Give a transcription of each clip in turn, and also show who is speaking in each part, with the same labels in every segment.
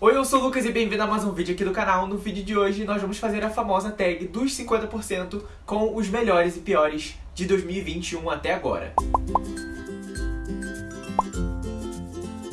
Speaker 1: Oi, eu sou o Lucas e bem-vindo a mais um vídeo aqui do canal. No vídeo de hoje nós vamos fazer a famosa tag dos 50% com os melhores e piores de 2021 até agora.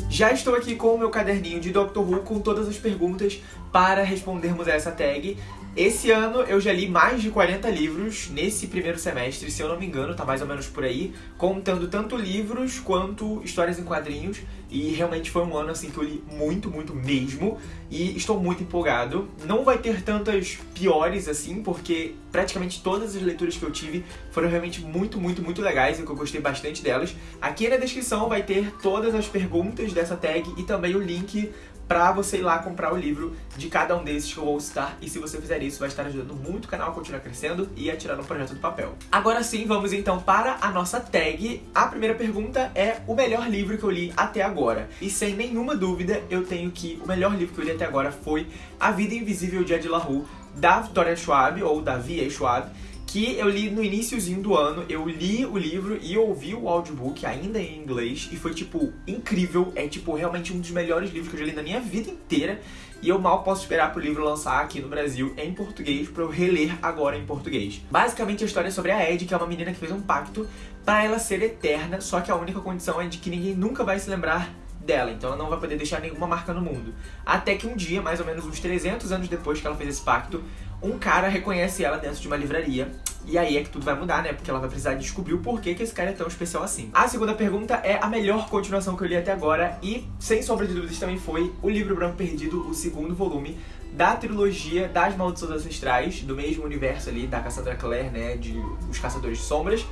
Speaker 1: Já estou aqui com o meu caderninho de Doctor Who com todas as perguntas para respondermos a essa tag. Esse ano eu já li mais de 40 livros nesse primeiro semestre, se eu não me engano, tá mais ou menos por aí, contando tanto livros quanto histórias em quadrinhos. E realmente foi um ano assim que eu li muito, muito mesmo. E estou muito empolgado. Não vai ter tantas piores assim, porque praticamente todas as leituras que eu tive foram realmente muito, muito, muito legais e que eu gostei bastante delas. Aqui na descrição vai ter todas as perguntas dessa tag e também o link pra você ir lá comprar o livro de cada um desses que eu vou citar. E se você fizer isso, vai estar ajudando muito o canal a continuar crescendo e a tirar um projeto do papel. Agora sim, vamos então para a nossa tag. A primeira pergunta é o melhor livro que eu li até agora. E sem nenhuma dúvida, eu tenho que o melhor livro que eu li até agora foi A Vida Invisível de Ed La Rue, da Victoria Schwab, ou da V.A. Schwab que eu li no iníciozinho do ano, eu li o livro e ouvi o audiobook ainda em inglês e foi, tipo, incrível. É, tipo, realmente um dos melhores livros que eu já li na minha vida inteira e eu mal posso esperar pro livro lançar aqui no Brasil em português pra eu reler agora em português. Basicamente a história é sobre a Ed, que é uma menina que fez um pacto pra ela ser eterna, só que a única condição é de que ninguém nunca vai se lembrar dela, então ela não vai poder deixar nenhuma marca no mundo. Até que um dia, mais ou menos uns 300 anos depois que ela fez esse pacto, um cara reconhece ela dentro de uma livraria. E aí é que tudo vai mudar, né? Porque ela vai precisar descobrir o porquê que esse cara é tão especial assim. A segunda pergunta é a melhor continuação que eu li até agora e, sem sombra de dúvidas, também foi O Livro Branco Perdido, o segundo volume da trilogia das Maldições Ancestrais, do mesmo universo ali da Cassandra Clare, né, de Os Caçadores de Sombras.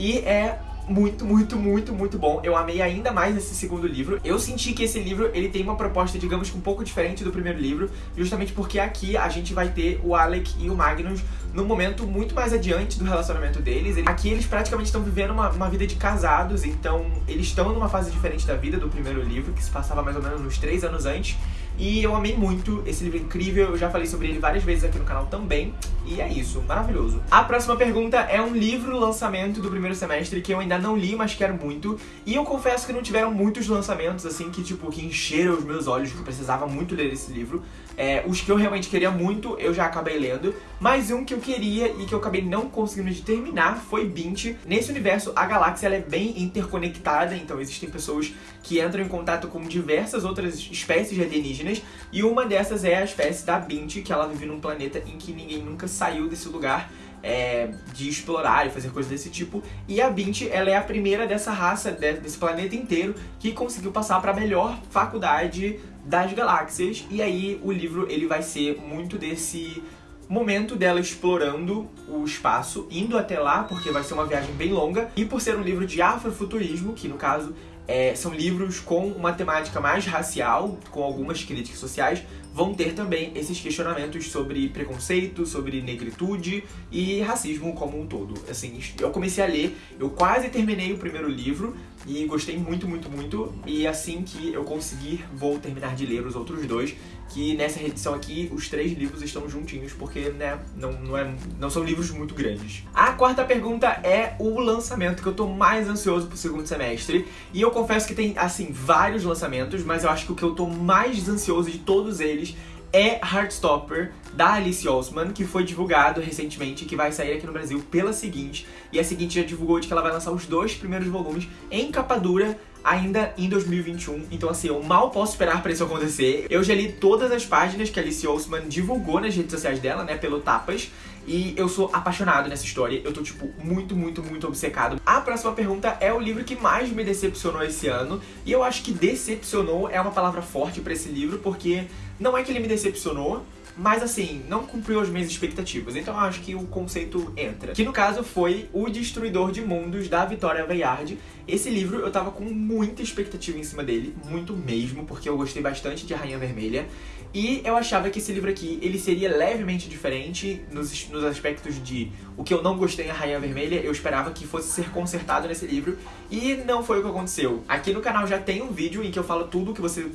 Speaker 1: E é muito, muito, muito, muito bom. Eu amei ainda mais esse segundo livro. Eu senti que esse livro, ele tem uma proposta, digamos, um pouco diferente do primeiro livro, justamente porque aqui a gente vai ter o Alec e o Magnus num momento muito mais adiante do relacionamento deles. Aqui eles praticamente estão vivendo uma, uma vida de casados, então eles estão numa fase diferente da vida do primeiro livro, que se passava mais ou menos uns três anos antes. E eu amei muito esse livro incrível, eu já falei sobre ele várias vezes aqui no canal também. E é isso, maravilhoso. A próxima pergunta é um livro lançamento do primeiro semestre que eu ainda não li, mas quero muito. E eu confesso que não tiveram muitos lançamentos, assim, que tipo, que encheram os meus olhos, que eu precisava muito ler esse livro. É, os que eu realmente queria muito, eu já acabei lendo. Mas um que eu queria e que eu acabei não conseguindo de terminar foi Bint. Nesse universo, a galáxia é bem interconectada, então existem pessoas que entram em contato com diversas outras espécies de alienígenas. E uma dessas é a espécie da Bint, que ela vive num planeta em que ninguém nunca saiu desse lugar. É, de explorar e fazer coisas desse tipo. E a Bint, ela é a primeira dessa raça, desse planeta inteiro, que conseguiu passar para a melhor faculdade das galáxias. E aí o livro ele vai ser muito desse momento dela explorando o espaço, indo até lá, porque vai ser uma viagem bem longa, e por ser um livro de afrofuturismo, que no caso é, são livros com uma temática mais racial, com algumas críticas sociais, vão ter também esses questionamentos sobre preconceito, sobre negritude e racismo como um todo. Assim, eu comecei a ler, eu quase terminei o primeiro livro e gostei muito, muito, muito. E assim que eu conseguir, vou terminar de ler os outros dois, que nessa edição aqui os três livros estão juntinhos, porque né, não, não, é, não são livros muito grandes. A quarta pergunta é o lançamento que eu tô mais ansioso pro segundo semestre. E eu confesso que tem, assim, vários lançamentos, mas eu acho que o que eu tô mais ansioso de todos eles é Heartstopper, da Alice Osman, que foi divulgado recentemente, que vai sair aqui no Brasil pela seguinte. E a seguinte já divulgou de que ela vai lançar os dois primeiros volumes em capa dura ainda em 2021. Então assim, eu mal posso esperar pra isso acontecer. Eu já li todas as páginas que a Alice Osman divulgou nas redes sociais dela, né, pelo Tapas. E eu sou apaixonado nessa história, eu tô, tipo, muito, muito, muito obcecado. A próxima pergunta é o livro que mais me decepcionou esse ano. E eu acho que decepcionou é uma palavra forte pra esse livro, porque não é que ele me decepcionou, mas assim, não cumpriu as minhas expectativas, então eu acho que o conceito entra. Que no caso foi O Destruidor de Mundos, da Vitória Bayard. Esse livro eu tava com muita expectativa em cima dele, muito mesmo, porque eu gostei bastante de Rainha Vermelha. E eu achava que esse livro aqui, ele seria levemente diferente nos, nos aspectos de o que eu não gostei em Rainha Vermelha, eu esperava que fosse ser consertado nesse livro, e não foi o que aconteceu. Aqui no canal já tem um vídeo em que eu falo tudo o que você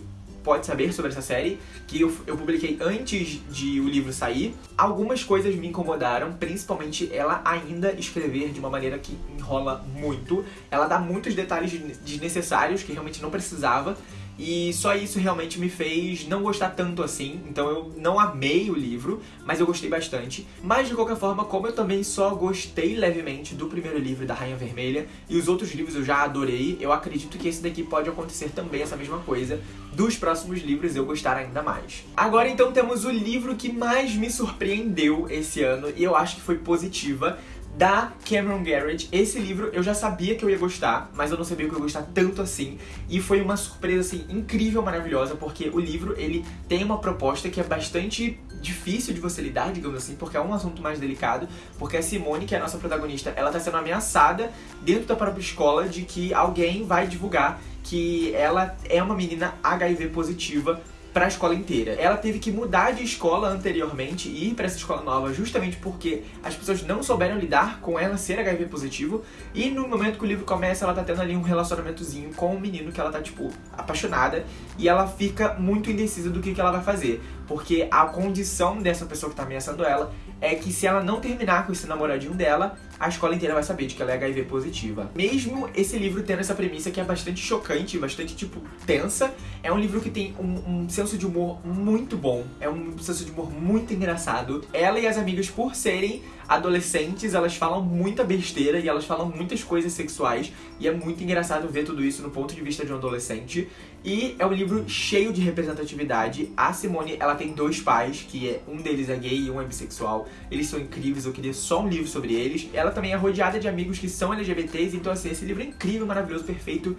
Speaker 1: pode saber sobre essa série, que eu, eu publiquei antes de o livro sair. Algumas coisas me incomodaram, principalmente ela ainda escrever de uma maneira que enrola muito. Ela dá muitos detalhes desnecessários que realmente não precisava. E só isso realmente me fez não gostar tanto assim. Então eu não amei o livro, mas eu gostei bastante. Mas de qualquer forma, como eu também só gostei levemente do primeiro livro da Rainha Vermelha e os outros livros eu já adorei, eu acredito que esse daqui pode acontecer também essa mesma coisa dos próximos livros eu gostar ainda mais. Agora então temos o livro que mais me surpreendeu esse ano e eu acho que foi positiva da Cameron Garrett. Esse livro eu já sabia que eu ia gostar, mas eu não sabia que eu ia gostar tanto assim. E foi uma surpresa, assim, incrível, maravilhosa, porque o livro, ele tem uma proposta que é bastante difícil de você lidar, digamos assim, porque é um assunto mais delicado, porque a Simone, que é a nossa protagonista, ela tá sendo ameaçada dentro da própria escola de que alguém vai divulgar que ela é uma menina HIV positiva para a escola inteira. Ela teve que mudar de escola anteriormente e ir para essa escola nova justamente porque as pessoas não souberam lidar com ela ser HIV positivo. E no momento que o livro começa ela tá tendo ali um relacionamentozinho com um menino que ela tá tipo apaixonada. E ela fica muito indecisa do que, que ela vai fazer, porque a condição dessa pessoa que tá ameaçando ela é que se ela não terminar com esse namoradinho dela, a escola inteira vai saber de que ela é HIV positiva. Mesmo esse livro tendo essa premissa que é bastante chocante, bastante, tipo, tensa, é um livro que tem um, um senso de humor muito bom, é um senso de humor muito engraçado. Ela e as amigas, por serem adolescentes, elas falam muita besteira e elas falam muitas coisas sexuais e é muito engraçado ver tudo isso no ponto de vista de um adolescente. E é um livro cheio de representatividade. A Simone, ela tem dois pais, que é um deles é gay e um é bissexual. Eles são incríveis, eu queria só um livro sobre eles. Ela também é rodeada de amigos que são LGBTs, então assim, esse livro é incrível, maravilhoso, perfeito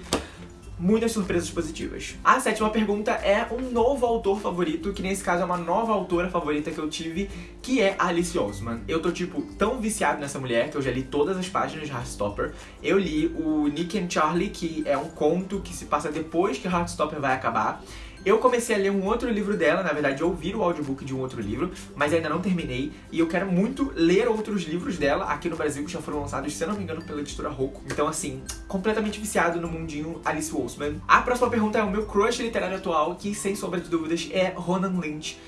Speaker 1: muitas surpresas positivas. A sétima pergunta é um novo autor favorito, que nesse caso é uma nova autora favorita que eu tive, que é Alice Osman. Eu tô, tipo, tão viciado nessa mulher que eu já li todas as páginas de Heartstopper. Eu li o Nick and Charlie, que é um conto que se passa depois que Heartstopper vai acabar. Eu comecei a ler um outro livro dela, na verdade ouvir o audiobook de um outro livro, mas ainda não terminei. E eu quero muito ler outros livros dela aqui no Brasil, que já foram lançados, se eu não me engano, pela editora Roku. Então, assim, completamente viciado no mundinho Alice Wolfman. A próxima pergunta é o meu crush literário atual, que sem sombra de dúvidas é Ronan Lynch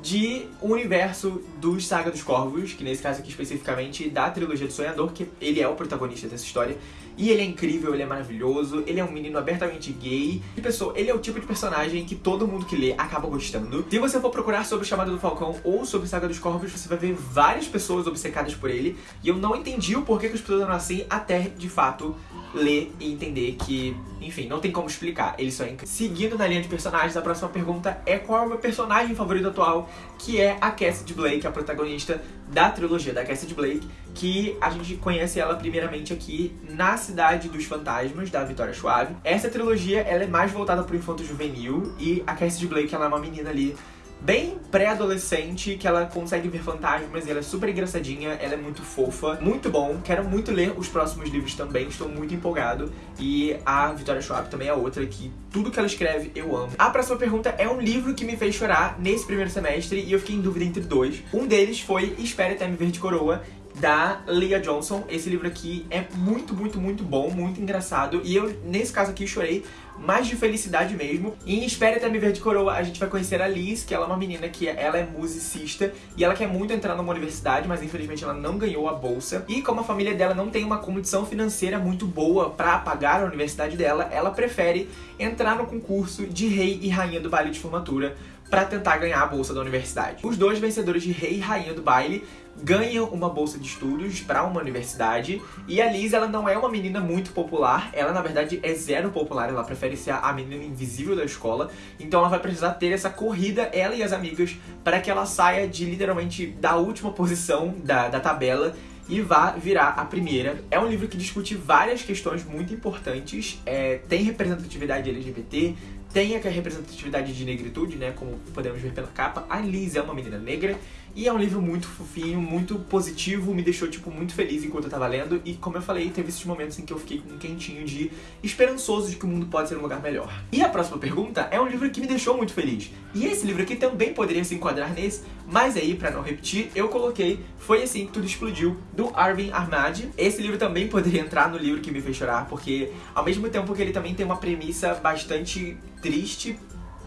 Speaker 1: de o universo dos Saga dos Corvos, que nesse caso aqui especificamente da trilogia do Sonhador, que ele é o protagonista dessa história. E ele é incrível, ele é maravilhoso, ele é um menino abertamente gay. E pessoa, ele é o tipo de personagem que todo mundo que lê acaba gostando. Se você for procurar sobre o Chamado do Falcão ou sobre Saga dos Corvos, você vai ver várias pessoas obcecadas por ele. E eu não entendi o porquê que as pessoas eram assim até, de fato, ler e entender que, enfim, não tem como explicar, ele só é incrível. Seguindo na linha de personagens, a próxima pergunta é qual é o meu personagem favorito atual, que é a Cassidy Blake, a protagonista da trilogia da Cassidy Blake, que a gente conhece ela primeiramente aqui na Cidade dos Fantasmas, da Vitória Suave. Essa trilogia, ela é mais voltada pro infanto juvenil, e a Cassidy Blake, ela é uma menina ali bem pré-adolescente, que ela consegue ver fantasmas e ela é super engraçadinha, ela é muito fofa, muito bom. Quero muito ler os próximos livros também, estou muito empolgado. E a Vitória Schwab também é outra que tudo que ela escreve eu amo. A próxima pergunta é um livro que me fez chorar nesse primeiro semestre e eu fiquei em dúvida entre dois. Um deles foi Espere Até Me Ver de Coroa, da Leah Johnson. Esse livro aqui é muito, muito, muito bom, muito engraçado. E eu, nesse caso aqui, chorei mais de felicidade mesmo. E em Espere Até Me Ver de Coroa, a gente vai conhecer a Liz, que ela é uma menina que ela é musicista e ela quer muito entrar numa universidade, mas infelizmente ela não ganhou a bolsa. E como a família dela não tem uma condição financeira muito boa para pagar a universidade dela, ela prefere entrar no concurso de rei e rainha do baile de formatura para tentar ganhar a bolsa da universidade. Os dois vencedores de rei e rainha do baile ganham uma bolsa de estudos para uma universidade. E a Liz ela não é uma menina muito popular, ela na verdade é zero popular, ela prefere ser a menina invisível da escola, então ela vai precisar ter essa corrida, ela e as amigas, para que ela saia de literalmente da última posição da, da tabela e vá virar a primeira. É um livro que discute várias questões muito importantes, é, tem representatividade LGBT, tem a representatividade de negritude, né, como podemos ver pela capa. A Liz é uma menina negra e é um livro muito fofinho, muito positivo, me deixou, tipo, muito feliz enquanto eu tava lendo. E, como eu falei, teve esses momentos em que eu fiquei com um quentinho de esperançoso de que o mundo pode ser um lugar melhor. E a próxima pergunta é um livro que me deixou muito feliz. E esse livro aqui também poderia se enquadrar nesse, mas aí, pra não repetir, eu coloquei Foi Assim Que Tudo Explodiu, do Arvin Ahmad. Esse livro também poderia entrar no livro que me fez chorar, porque ao mesmo tempo que ele também tem uma premissa bastante triste,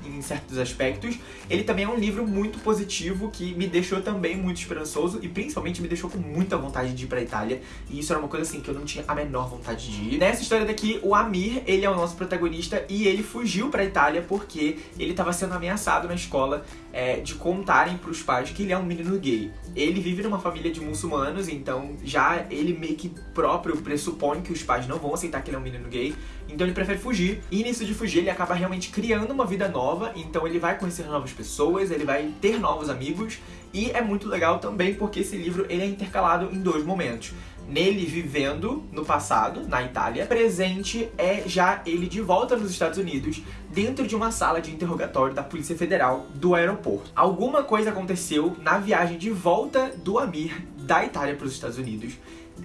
Speaker 1: em certos aspectos, ele também é um livro muito positivo que me deixou também muito esperançoso e principalmente me deixou com muita vontade de ir pra Itália. E isso era uma coisa assim que eu não tinha a menor vontade de ir. Nessa história daqui, o Amir, ele é o nosso protagonista e ele fugiu pra Itália porque ele estava sendo ameaçado na escola é, de contarem pros pais que ele é um menino gay. Ele vive numa família de muçulmanos, então já ele meio que próprio pressupõe que os pais não vão aceitar que ele é um menino gay, então ele prefere fugir. E nisso de fugir, ele acaba realmente criando uma vida nova, então ele vai conhecer novas pessoas, ele vai ter novos amigos, e é muito legal também porque esse livro ele é intercalado em dois momentos nele vivendo no passado, na Itália. Presente é já ele de volta nos Estados Unidos, dentro de uma sala de interrogatório da Polícia Federal do aeroporto. Alguma coisa aconteceu na viagem de volta do Amir da Itália para os Estados Unidos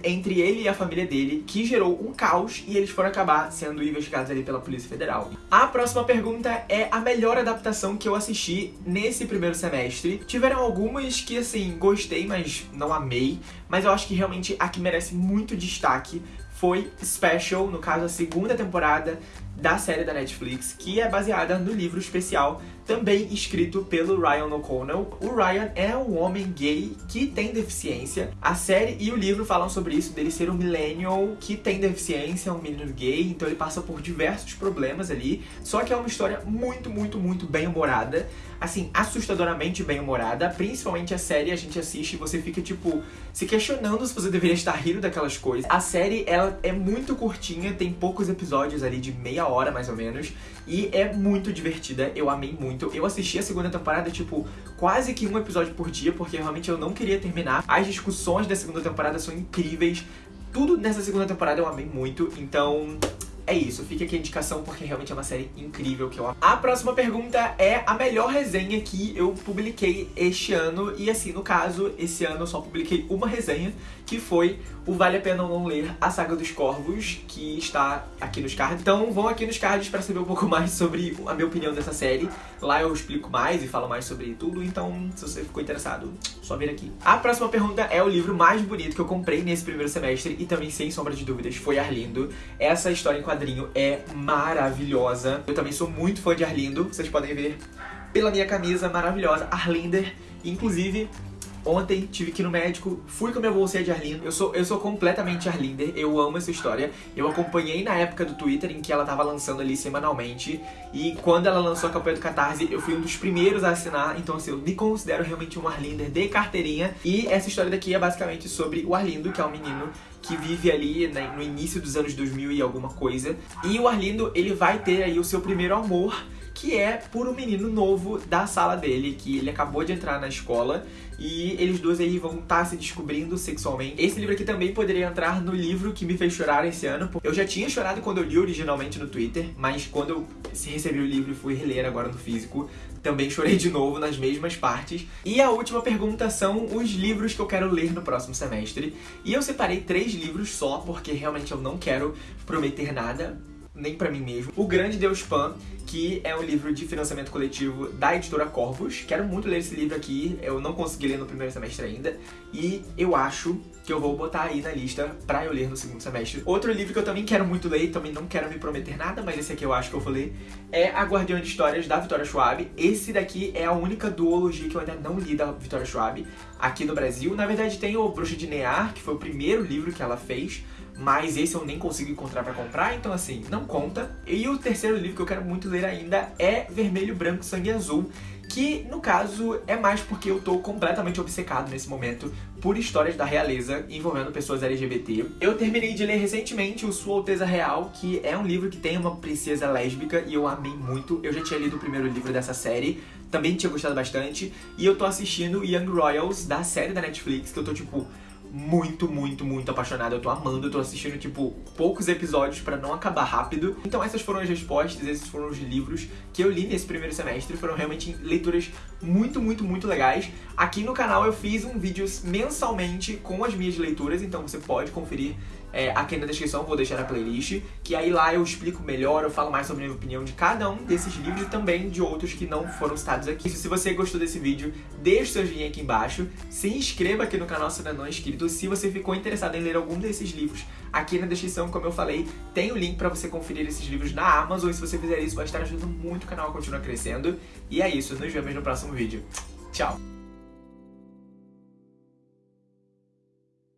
Speaker 1: entre ele e a família dele, que gerou um caos e eles foram acabar sendo investigados ali pela Polícia Federal. A próxima pergunta é a melhor adaptação que eu assisti nesse primeiro semestre. Tiveram algumas que, assim, gostei, mas não amei, mas eu acho que realmente a que merece muito destaque foi Special, no caso a segunda temporada da série da Netflix, que é baseada no livro especial também escrito pelo Ryan O'Connell. O Ryan é um homem gay que tem deficiência. A série e o livro falam sobre isso, dele ser um millennial que tem deficiência, um menino gay, então ele passa por diversos problemas ali. Só que é uma história muito, muito, muito bem humorada. Assim, assustadoramente bem humorada. Principalmente a série, a gente assiste e você fica, tipo, se questionando se você deveria estar rindo daquelas coisas. A série, ela é muito curtinha, tem poucos episódios ali de meia hora, mais ou menos. E é muito divertida, eu amei muito. Eu assisti a segunda temporada, tipo, quase que um episódio por dia, porque realmente eu não queria terminar. As discussões da segunda temporada são incríveis. Tudo nessa segunda temporada eu amei muito, então é isso, fica aqui a indicação porque realmente é uma série incrível que eu amo. A próxima pergunta é a melhor resenha que eu publiquei este ano. E assim, no caso, esse ano eu só publiquei uma resenha, que foi o Vale a Pena Não Ler, A Saga dos Corvos, que está aqui nos cards. Então vão aqui nos cards para saber um pouco mais sobre a minha opinião dessa série. Lá eu explico mais e falo mais sobre tudo, então se você ficou interessado, só vir aqui. A próxima pergunta é o livro mais bonito que eu comprei nesse primeiro semestre e também, sem sombra de dúvidas, foi Arlindo. Essa história em quadrinho é maravilhosa. Eu também sou muito fã de Arlindo, vocês podem ver pela minha camisa maravilhosa, Arlinder. Inclusive, Ontem tive que ir no médico, fui com a minha bolsinha de Arlindo. Eu sou, eu sou completamente Arlinder, eu amo essa história. Eu acompanhei na época do Twitter em que ela tava lançando ali semanalmente. E quando ela lançou a campanha do Catarse, eu fui um dos primeiros a assinar. Então, assim, eu me considero realmente um Arlinder de carteirinha. E essa história daqui é basicamente sobre o Arlindo, que é um menino que vive ali né, no início dos anos 2000 e alguma coisa. E o Arlindo, ele vai ter aí o seu primeiro amor que é por um menino novo da sala dele, que ele acabou de entrar na escola e eles dois aí vão estar tá se descobrindo sexualmente. Esse livro aqui também poderia entrar no livro que me fez chorar esse ano. Eu já tinha chorado quando eu li originalmente no Twitter, mas quando eu recebi o livro e fui reler agora no físico, também chorei de novo nas mesmas partes. E a última pergunta são os livros que eu quero ler no próximo semestre. E eu separei três livros só, porque realmente eu não quero prometer nada nem para mim mesmo. O Grande Deus Pan, que é um livro de financiamento coletivo da editora Corvus. Quero muito ler esse livro aqui, eu não consegui ler no primeiro semestre ainda, e eu acho que eu vou botar aí na lista pra eu ler no segundo semestre. Outro livro que eu também quero muito ler, também não quero me prometer nada, mas esse aqui eu acho que eu vou ler, é A Guardiã de Histórias, da Vitória Schwab. Esse daqui é a única duologia que eu ainda não li da Vitória Schwab aqui no Brasil. Na verdade tem o Bruxa de Near, que foi o primeiro livro que ela fez, mas esse eu nem consigo encontrar para comprar, então assim, não conta. E o terceiro livro que eu quero muito ler ainda é Vermelho, Branco, Sangue Azul, que no caso é mais porque eu tô completamente obcecado nesse momento por histórias da realeza envolvendo pessoas LGBT. Eu terminei de ler recentemente o Sua Alteza Real, que é um livro que tem uma princesa lésbica e eu amei muito. Eu já tinha lido o primeiro livro dessa série, também tinha gostado bastante, e eu tô assistindo Young Royals da série da Netflix, que eu tô tipo muito, muito, muito apaixonado. Eu tô amando, eu tô assistindo, tipo, poucos episódios para não acabar rápido. Então essas foram as respostas, esses foram os livros que eu li nesse primeiro semestre. Foram realmente leituras muito, muito, muito legais. Aqui no canal eu fiz um vídeo mensalmente com as minhas leituras, então você pode conferir é, aqui na descrição, vou deixar a playlist, que aí lá eu explico melhor, eu falo mais sobre a minha opinião de cada um desses livros e também de outros que não foram citados aqui. Se você gostou desse vídeo, deixe seu joinha aqui embaixo, se inscreva aqui no canal se ainda não é inscrito. Se você ficou interessado em ler algum desses livros Aqui na descrição, como eu falei, tem o link pra você conferir esses livros na Amazon. E se você fizer isso, vai estar ajudando muito o canal a continuar crescendo. E é isso, nos vemos no próximo vídeo. Tchau!